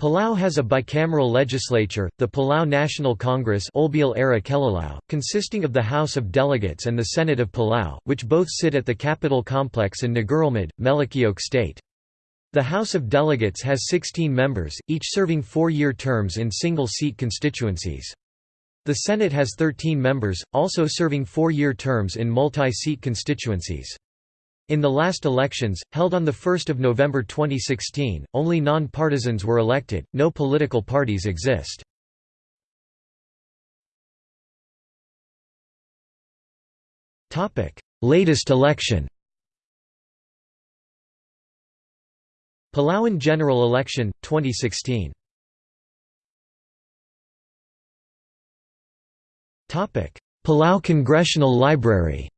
Palau has a bicameral legislature, the Palau National Congress consisting of the House of Delegates and the Senate of Palau, which both sit at the capitol complex in Ngerulmud, Melekeok State. The House of Delegates has 16 members, each serving four-year terms in single-seat constituencies. The Senate has 13 members, also serving four-year terms in multi-seat constituencies. In the last elections, held on 1 November 2016, only non-partisans were elected, no political parties exist. Latest election Palauan general election, 2016 Palau Congressional Library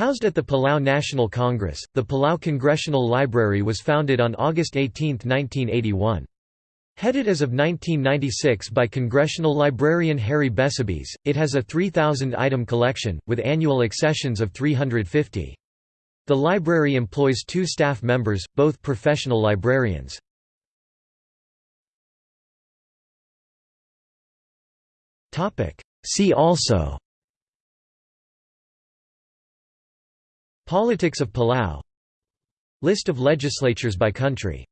Housed at the Palau National Congress, the Palau Congressional Library was founded on August 18, 1981. Headed as of 1996 by Congressional librarian Harry Besebes, it has a 3,000-item collection, with annual accessions of 350. The library employs two staff members, both professional librarians. See also Politics of Palau. List of legislatures by country